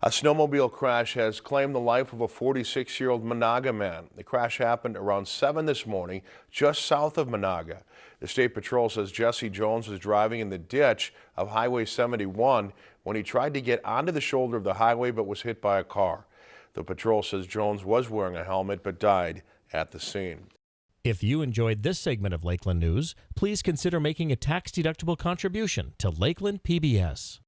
A snowmobile crash has claimed the life of a 46-year-old Menahga man. The crash happened around 7 this morning, just south of Menahga. The State Patrol says Jesse Jones was driving in the ditch of Highway 71 when he tried to get onto the shoulder of the highway but was hit by a car. The patrol says Jones was wearing a helmet but died at the scene. If you enjoyed this segment of Lakeland News, please consider making a tax-deductible contribution to Lakeland PBS.